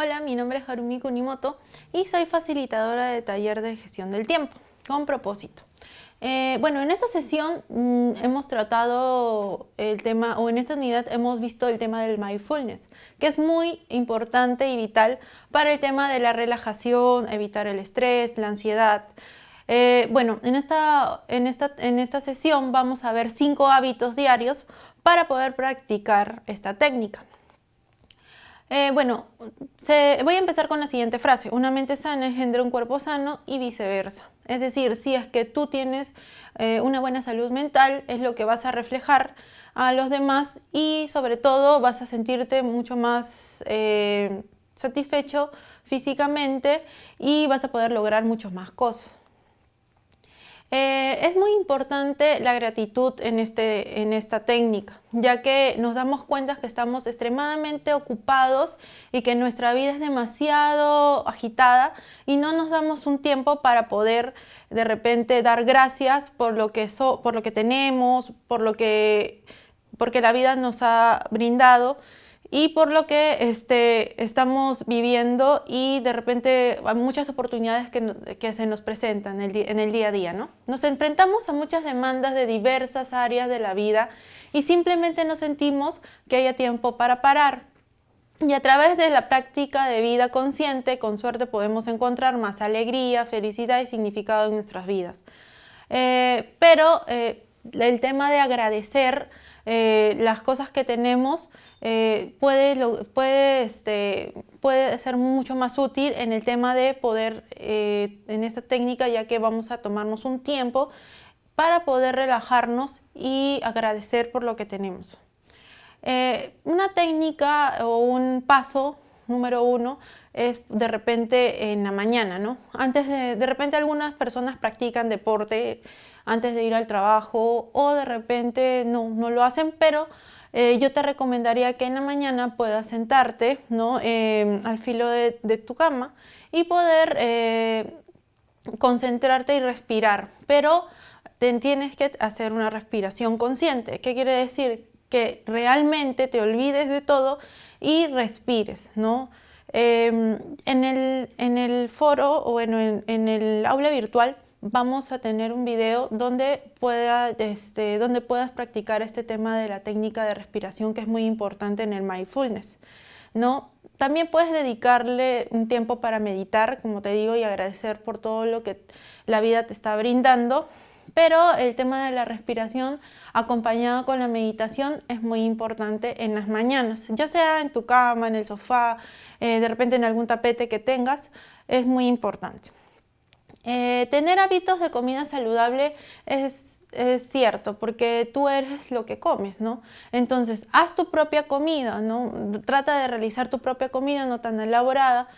Hola, mi nombre es Harumi Kunimoto y soy facilitadora de taller de gestión del tiempo, con propósito. Eh, bueno, en esta sesión mm, hemos tratado el tema, o en esta unidad hemos visto el tema del mindfulness, que es muy importante y vital para el tema de la relajación, evitar el estrés, la ansiedad. Eh, bueno, en esta, en, esta, en esta sesión vamos a ver cinco hábitos diarios para poder practicar esta técnica. Eh, bueno, voy a empezar con la siguiente frase. Una mente sana engendra un cuerpo sano y viceversa. Es decir, si es que tú tienes eh, una buena salud mental, es lo que vas a reflejar a los demás y sobre todo vas a sentirte mucho más eh, satisfecho físicamente y vas a poder lograr muchas más cosas. Eh, es muy importante la gratitud en, este, en esta técnica, ya que nos damos cuenta que estamos extremadamente ocupados y que nuestra vida es demasiado agitada y no nos damos un tiempo para poder de repente dar gracias por lo que, por lo que tenemos, por lo que, porque la vida nos ha brindado y por lo que este, estamos viviendo y de repente hay muchas oportunidades que, se nos presentan en el, en el, día a día. ¿no? Nos enfrentamos a muchas demandas de diversas áreas de la vida y simplemente no sentimos que haya tiempo para parar. Y a través de la práctica de vida consciente, con suerte podemos encontrar más alegría, felicidad y significado en nuestras vidas. Eh, pero eh, el tema de agradecer eh, las cosas que tenemos eh, puede, puede, este, puede ser mucho más útil en el tema de poder, eh, en esta técnica, ya que vamos a tomarnos un tiempo para poder relajarnos y agradecer por lo que tenemos. Eh, una técnica o un paso número uno es de repente en la mañana, ¿no? Antes de, de repente algunas personas practican deporte antes de ir al trabajo o de repente no, no lo hacen, pero eh, yo te recomendaría que en la mañana puedas sentarte ¿no? Em, al filo de, tu cama y poder eh, concentrarte y respirar, pero te tienes que hacer una respiración consciente. ¿Qué quiere decir? Que realmente te olvides de todo y respires. ¿no? Em, en, el, en, el, foro o en, en el aula virtual vamos a tener un video donde, pueda, este, donde puedas practicar este tema de la técnica de respiración que es muy importante en el mindfulness. ¿no? También puedes dedicarle un tiempo para meditar, como te digo, y agradecer por todo lo que la vida te está brindando. Pero el tema de la respiración acompañado con la meditación es muy importante en las mañanas, ya sea en tu cama, en el sofá, eh, de repente en algún tapete que tengas, es muy importante. Eh, tener hábitos de comida saludable es, cierto, porque tú eres lo que comes, ¿no? Entonces, haz tu propia comida, ¿no? Trata de realizar tu propia comida no tan elaborada.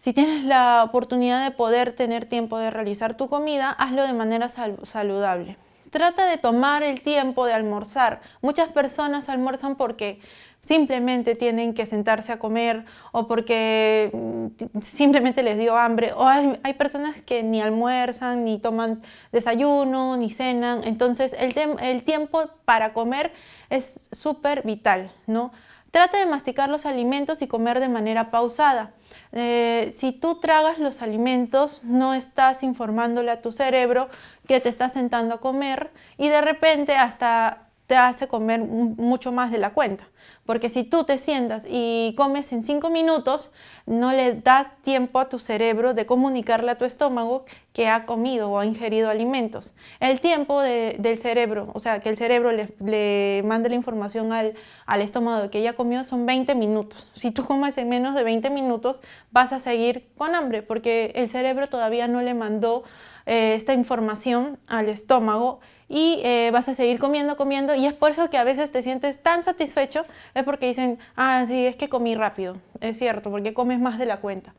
Si tienes la oportunidad de poder tener tiempo de realizar tu comida, hazlo de manera saludable. Trata de tomar el tiempo de almorzar. Muchas personas almuerzan porque simplemente tienen que sentarse a comer o porque mm, simplemente les dio hambre o hay, personas que ni almuerzan, ni toman desayuno, ni cenan. Entonces el, el tiempo para comer es súper vital, ¿no? Trata de masticar los alimentos y comer de manera pausada. Eh, si tú tragas los alimentos, no estás informándole a tu cerebro que te estás sentando a comer y de repente hasta te hace comer mucho más de la cuenta. Porque si tú te sientas y comes en cinco minutos, no le das tiempo a tu cerebro de comunicarle a tu estómago que ha comido o ha ingerido alimentos. El tiempo del cerebro, o sea, que el cerebro le, mande la información al, estómago de que ya comió son 20 minutos. Si tú comes en menos de 20 minutos, vas a seguir con hambre porque el cerebro todavía no le mandó eh, esta información al estómago y eh, vas a seguir comiendo, comiendo y es por eso que a veces te sientes tan satisfecho, es porque dicen, ah, sí, es que comí rápido, es cierto, porque comes más de la cuenta.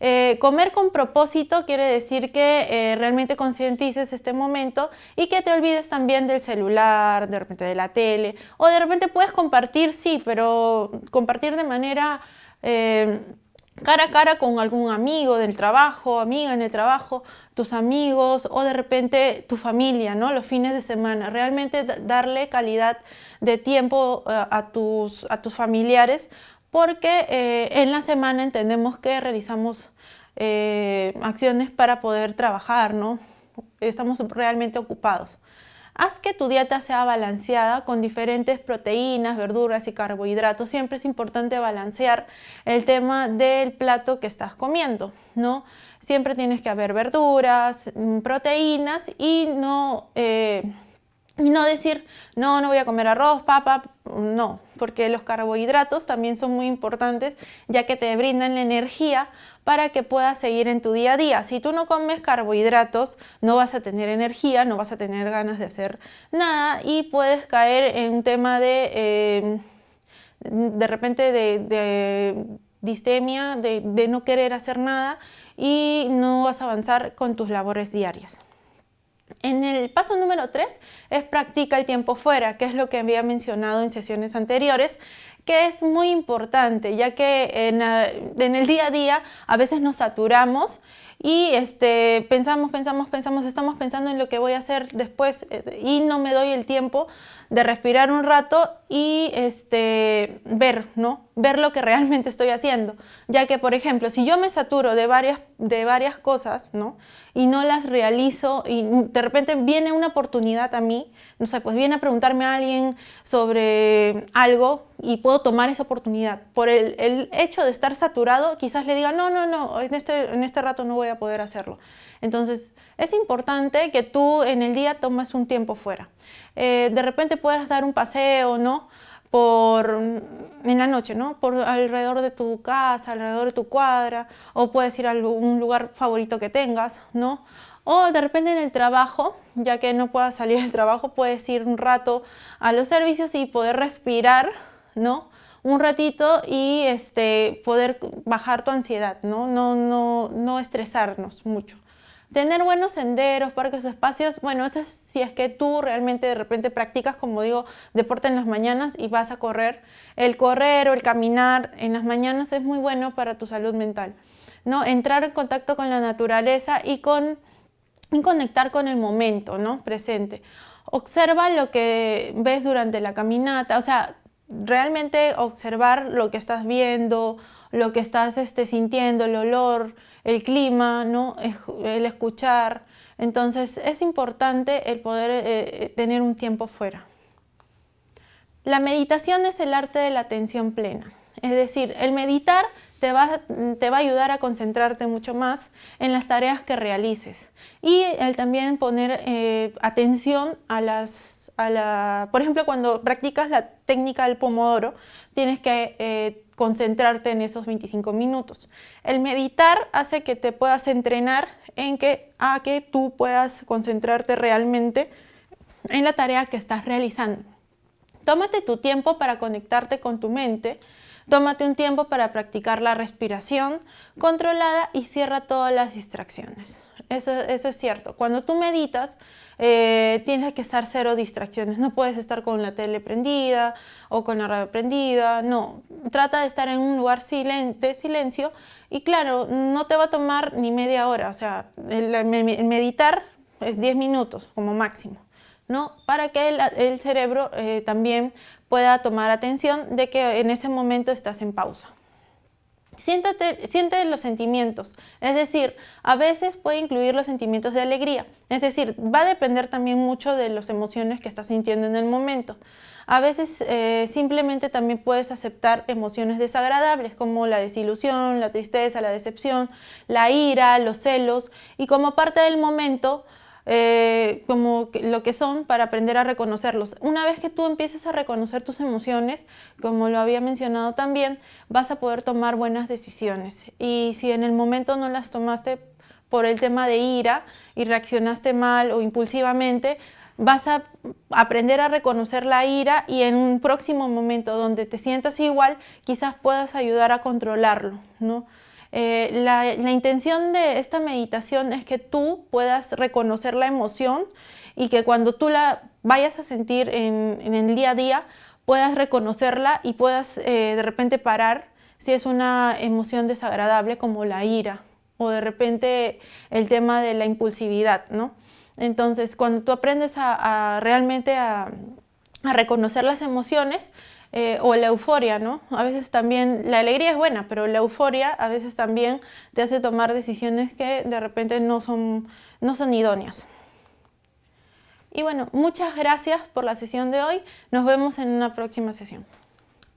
Eh, comer con propósito quiere decir que eh, realmente concientices este momento y que te olvides también del celular, de repente de la tele, o de repente puedes compartir, sí, pero compartir de manera cara a cara con algún amigo del trabajo, amiga en el trabajo, tus amigos o de repente tu familia, ¿no? Los fines de semana. Realmente darle calidad de tiempo eh, a tus, a tus familiares porque eh, en la semana entendemos que realizamos eh, acciones para poder trabajar, ¿no? Estamos realmente ocupados. Haz que tu dieta sea balanceada con diferentes proteínas, verduras y carbohidratos. Siempre es importante balancear el tema del plato que estás comiendo, ¿no? Siempre tienes que haber verduras, mm, proteínas y no... Eh, no decir, no, no voy a comer arroz, papa, no, porque los carbohidratos también son muy importantes ya que te brindan la energía para que puedas seguir en tu día a día. Si tú no comes carbohidratos, no vas a tener energía, no vas a tener ganas de hacer nada y puedes caer en un tema de, eh, de repente, de, distemia, de, de no querer hacer nada y no vas a avanzar con tus labores diarias. En el paso número 3 es practica el tiempo fuera, que es lo que había mencionado en sesiones anteriores, que es muy importante, ya que en, en el día a día a veces nos saturamos y este, pensamos, pensamos, pensamos, estamos pensando en lo que voy a hacer después eh, y no me doy el tiempo de respirar un rato y este, ver, ¿no? Ver lo que realmente estoy haciendo. Ya que, por ejemplo, si yo me saturo de varias, de varias cosas, ¿no? Y no las realizo y de repente viene una oportunidad a mí, no sé, pues viene a preguntarme a alguien sobre algo y puedo tomar esa oportunidad. Por el, el hecho de estar saturado, quizás le diga, no, no, no, en este, en este rato no voy a poder hacerlo. Entonces, es importante que tú en el día tomes un tiempo fuera. Eh, de repente puedas dar un paseo, ¿no? Por, en la noche, ¿no? Por alrededor de tu casa, alrededor de tu cuadra, o puedes ir a algún lugar favorito que tengas, ¿no? O de repente en el trabajo, ya que no puedas salir del trabajo, puedes ir un rato a los servicios y poder respirar, ¿no? Un ratito y este, poder bajar tu ansiedad, ¿no? No, no, no estresarnos mucho. Tener buenos senderos, parques, espacios, bueno, eso es si es que tú realmente de repente practicas, como digo, deporte en las mañanas y vas a correr. El correr o el caminar en las mañanas es muy bueno para tu salud mental. ¿no? Entrar en contacto con la naturaleza y, con, conectar con el momento ¿no? presente. Observa lo que ves durante la caminata, o sea, realmente observar lo que estás viendo, lo que estás este, sintiendo, el olor, el clima, ¿no? el escuchar. Entonces es importante el poder eh, eh, tener un tiempo fuera. La meditación es el arte de la atención plena. Es decir, el meditar te va, te va, a ayudar a concentrarte mucho más en las tareas que realices y el también poner eh, atención a las, a la, por ejemplo, cuando practicas la técnica del pomodoro, tienes que concentrarte en esos 25 minutos. El meditar hace que te puedas entrenar en que, a que tú puedas concentrarte realmente en la tarea que estás realizando. Tómate tu tiempo para conectarte con tu mente, tómate un tiempo para practicar la respiración controlada y cierra todas las distracciones. Eso, eso es cierto. Cuando tú meditas, eh, tienes que estar cero distracciones. No puedes estar con la tele prendida o con la radio prendida. No, trata de estar en un lugar de silencio y claro, no te va a tomar ni media hora. O sea, el, meditar es 10 minutos como máximo. ¿no? Para que el, cerebro eh, también pueda tomar atención de que en ese momento estás en pausa. Siéntate, siente los sentimientos, es decir, a veces puede incluir los sentimientos de alegría, es decir, va a depender también mucho de las emociones que estás sintiendo en el momento. A veces eh, simplemente también puedes aceptar emociones desagradables como la desilusión, la tristeza, la decepción, la ira, los celos. Y como parte del momento eh, como lo que son para aprender a reconocerlos. Una vez que tú empieces a reconocer tus emociones, como lo había mencionado también, vas a poder tomar buenas decisiones. Y si en el momento no las tomaste por el tema de ira y reaccionaste mal o impulsivamente, vas a aprender a reconocer la ira y en un próximo momento donde te sientas igual, quizás puedas ayudar a controlarlo, ¿no? Eh, la, intención de esta meditación es que tú puedas reconocer la emoción y que cuando tú la vayas a sentir en, el día a día, puedas reconocerla y puedas eh, de repente parar si es una emoción desagradable como la ira o de repente el tema de la impulsividad, ¿no? Entonces, cuando tú aprendes a, realmente a reconocer las emociones, eh, o la euforia, ¿no? A veces también, la alegría es buena, pero la euforia a veces también te hace tomar decisiones que de repente no son, no son idóneas. Y bueno, muchas gracias por la sesión de hoy. Nos vemos en una próxima sesión.